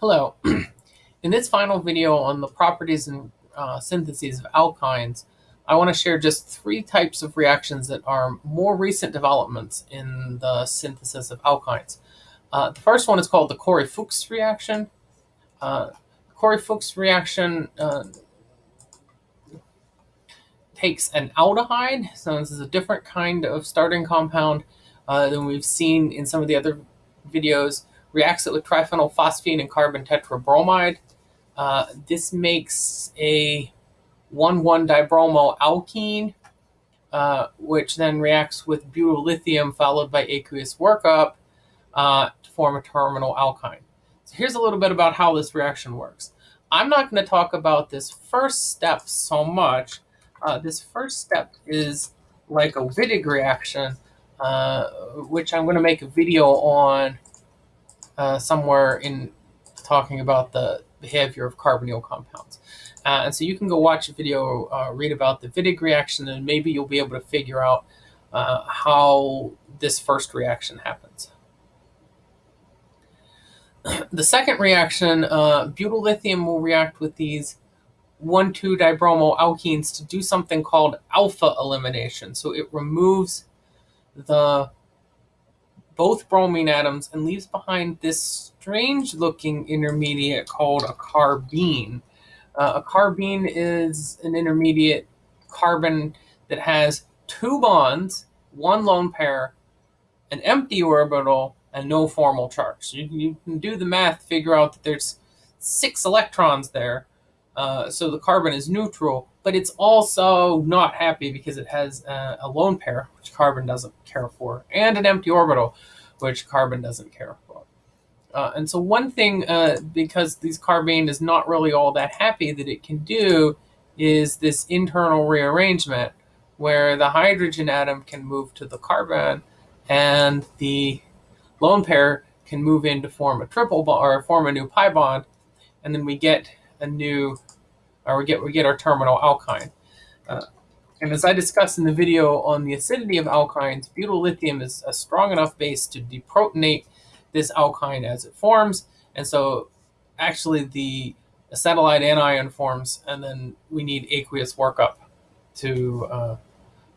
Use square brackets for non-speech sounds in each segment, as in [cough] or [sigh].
Hello. [clears throat] In this final video on the properties and uh, syntheses of alkynes, I want to share just three types of reactions that are more recent developments in the synthesis of alkynes. Uh, the first one is called the Corey-Fuchs reaction. Uh, Corey-Fuchs reaction uh, takes an aldehyde, so this is a different kind of starting compound uh, than we've seen in some of the other videos reacts it with triphenylphosphine and carbon tetrabromide. Uh, this makes a 1,1-dibromo alkene, uh, which then reacts with butyl lithium followed by aqueous workup uh, to form a terminal alkyne. So here's a little bit about how this reaction works. I'm not going to talk about this first step so much. Uh, this first step is like a Wittig reaction, uh, which I'm going to make a video on uh, somewhere in talking about the behavior of carbonyl compounds. Uh, and so you can go watch a video, uh, read about the Wittig reaction, and maybe you'll be able to figure out uh, how this first reaction happens. [clears throat] the second reaction, uh, butyl lithium will react with these 1,2-dibromo alkenes to do something called alpha elimination. So it removes the both bromine atoms and leaves behind this strange looking intermediate called a carbene. Uh, a carbene is an intermediate carbon that has two bonds, one lone pair, an empty orbital, and no formal charge. So you, you can do the math, figure out that there's six electrons there. Uh, so the carbon is neutral, but it's also not happy because it has uh, a lone pair, which carbon doesn't care for, and an empty orbital, which carbon doesn't care for. Uh, and so one thing, uh, because these carbene is not really all that happy that it can do, is this internal rearrangement where the hydrogen atom can move to the carbon and the lone pair can move in to form a triple bond or form a new pi bond, and then we get a new, or we get we get our terminal alkyne. Uh, and as I discussed in the video on the acidity of alkynes, butyl lithium is a strong enough base to deprotonate this alkyne as it forms. And so actually the acetylide anion forms, and then we need aqueous workup to uh,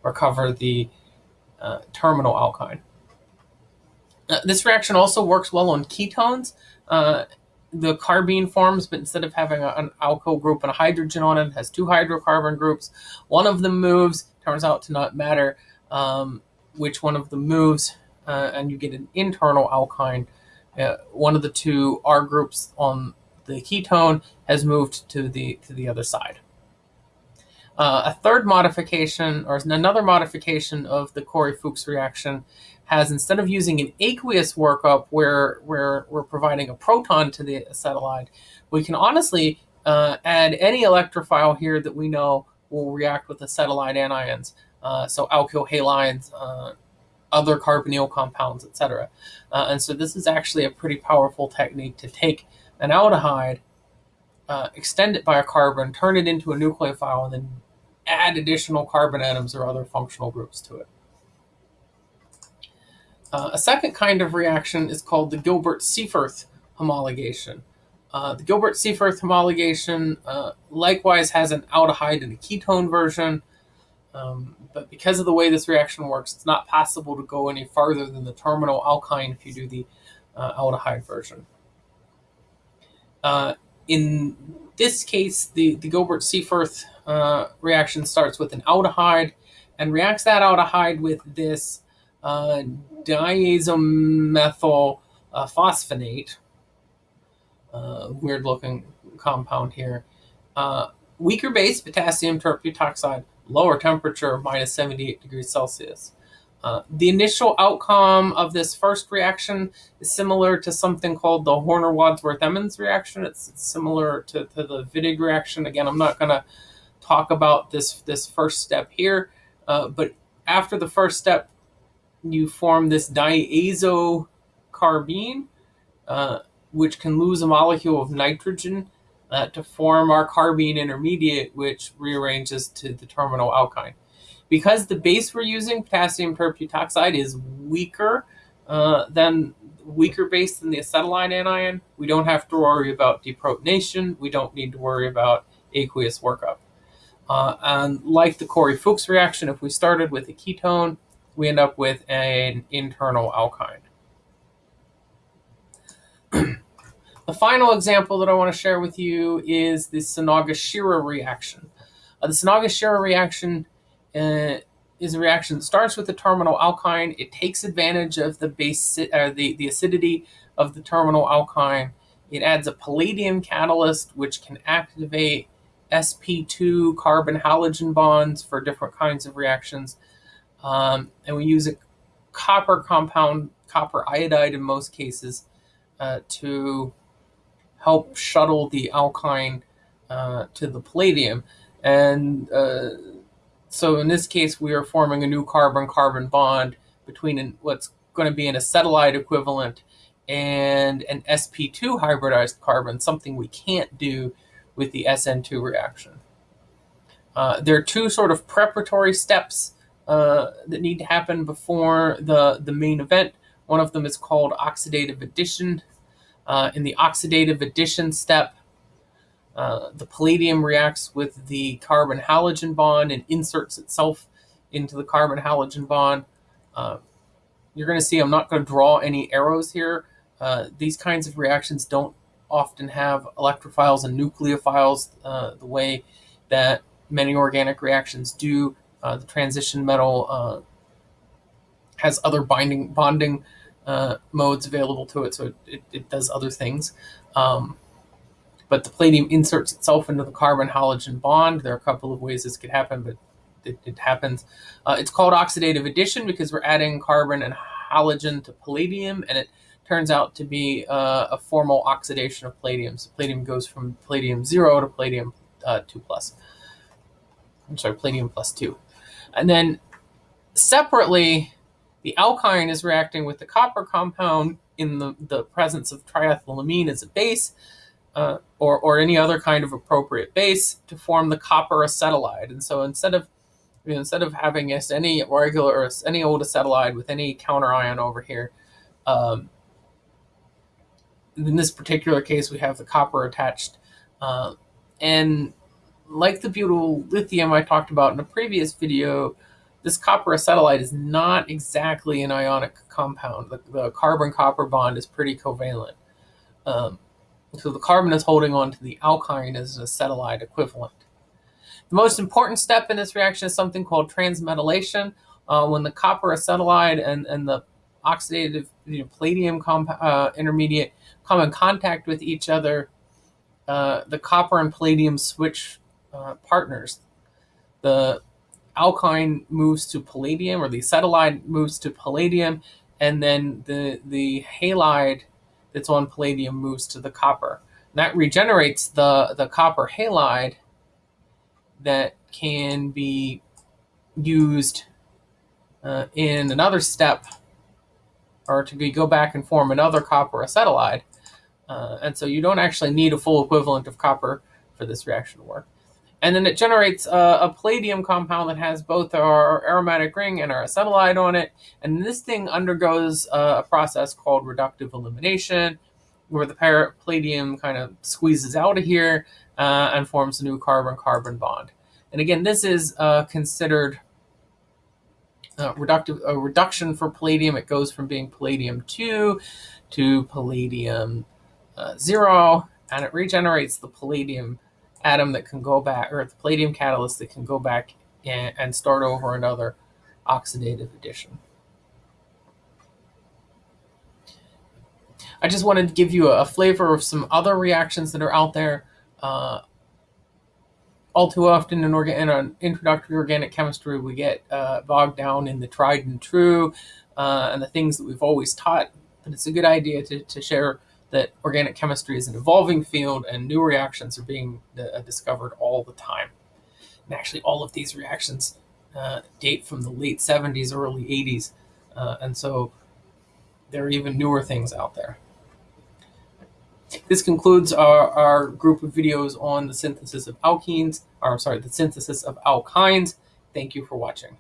recover the uh, terminal alkyne. Uh, this reaction also works well on ketones. The carbene forms, but instead of having a, an alkyl group and a hydrogen on it, it has two hydrocarbon groups. One of them moves, turns out to not matter um, which one of them moves, uh, and you get an internal alkyne. Uh, one of the two R groups on the ketone has moved to the to the other side. Uh, a third modification, or another modification of the Corey-Fuchs reaction, has instead of using an aqueous workup where, where we're providing a proton to the acetylide, we can honestly uh, add any electrophile here that we know will react with acetylide anions. Uh, so alkyl halides, uh, other carbonyl compounds, etc. Uh, and so this is actually a pretty powerful technique to take an aldehyde, uh, extend it by a carbon, turn it into a nucleophile, and then add additional carbon atoms or other functional groups to it. Uh, a second kind of reaction is called the Gilbert-Seyferth homologation. Uh, the Gilbert-Seyferth homologation uh, likewise has an aldehyde and a ketone version, um, but because of the way this reaction works, it's not possible to go any farther than the terminal alkyne if you do the uh, aldehyde version. Uh, in this case, the, the Gilbert-Seyferth uh, reaction starts with an aldehyde and reacts that aldehyde with this uh, diazomethyl uh, phosphonate, uh, weird looking compound here. Uh, weaker base, potassium tert-butoxide, lower temperature, minus 78 degrees Celsius. Uh, the initial outcome of this first reaction is similar to something called the Horner-Wadsworth-Emmons reaction. It's, similar to, to, the Wittig reaction. Again, I'm not going to talk about this, this first step here, uh, but after the first step, you form this diazocarbene, uh, which can lose a molecule of nitrogen uh, to form our carbene intermediate, which rearranges to the terminal alkyne. Because the base we're using, potassium tert-butoxide, is weaker uh, than weaker base than the acetylide anion, we don't have to worry about deprotonation. We don't need to worry about aqueous workup. Uh, and like the Corey-Fuchs reaction, if we started with a ketone, we end up with an internal alkyne. [clears throat] the final example that I want to share with you is the Sonogashira reaction. Uh, the Sonogashira reaction uh, is a reaction that starts with the terminal alkyne. It takes advantage of the base, uh, the, the acidity of the terminal alkyne. It adds a palladium catalyst, which can activate sp2 carbon halogen bonds for different kinds of reactions. Um, and we use a copper compound, copper iodide in most cases, uh, to help shuttle the alkyne uh, to the palladium. And uh, so in this case, we are forming a new carbon-carbon bond between an, what's going to be an acetylide equivalent and an sp2 hybridized carbon, something we can't do with the SN2 reaction. Uh, there are two sort of preparatory steps uh, that need to happen before the, the main event. One of them is called oxidative addition. Uh, in the oxidative addition step, uh, the palladium reacts with the carbon halogen bond and inserts itself into the carbon halogen bond. Uh, you're going to see I'm not going to draw any arrows here. Uh, these kinds of reactions don't often have electrophiles and nucleophiles uh, the way that many organic reactions do. Uh, the transition metal has other binding bonding modes available to it, so it, it does other things. Um, but the palladium inserts itself into the carbon halogen bond. There are a couple of ways this could happen, but it, it happens. Uh, it's called oxidative addition because we're adding carbon and halogen to palladium, and it turns out to be uh, a formal oxidation of palladium. So palladium goes from palladium 0 to palladium uh, 2 plus. I'm sorry, palladium plus 2. And then separately, the alkyne is reacting with the copper compound in the, the presence of triethylamine as a base uh, or, or any other kind of appropriate base to form the copper acetylide. And so instead of you know, instead of having just any regular or any old acetylide with any counter ion over here, um, in this particular case, we have the copper attached. Uh, and like the butyl lithium I talked about in a previous video, this copper acetylide is not exactly an ionic compound. The, the carbon-copper bond is pretty covalent. Um, so the carbon is holding on to the alkyne as an acetylide equivalent. The most important step in this reaction is something called transmetallation. Uh, when the copper acetylide and, and the oxidative you know, palladium uh, intermediate come in contact with each other, uh, the copper and palladium switch uh, partners. The alkyne moves to palladium, or the acetylide moves to palladium, and then the, the halide that's on palladium moves to the copper. And that regenerates the, the copper halide that can be used uh, in another step or to go back and form another copper acetylide. Uh, and so you don't actually need a full equivalent of copper for this reaction to work. And then it generates a, a, palladium compound that has both our aromatic ring and our acetylide on it. And this thing undergoes a process called reductive elimination, where the palladium kind of squeezes out of here uh, and forms a new carbon-carbon bond. And again, this is uh, considered a, reductive, a reduction for palladium. It goes from being palladium 2 to palladium uh, 0, and it regenerates the palladium atom that can go back, or the palladium catalyst that can go back and, and start over another oxidative addition. I just wanted to give you a, flavor of some other reactions that are out there. Uh, all too often in, in an introductory organic chemistry, we get uh, bogged down in the tried and true uh, and the things that we've always taught. But it's a good idea to, to share that organic chemistry is an evolving field and new reactions are being uh, discovered all the time. And actually, all of these reactions uh, date from the late 70s, early 80s. Uh, and so there are even newer things out there. This concludes our, our group of videos on the synthesis of alkenes, or sorry, the synthesis of alkynes. Thank you for watching.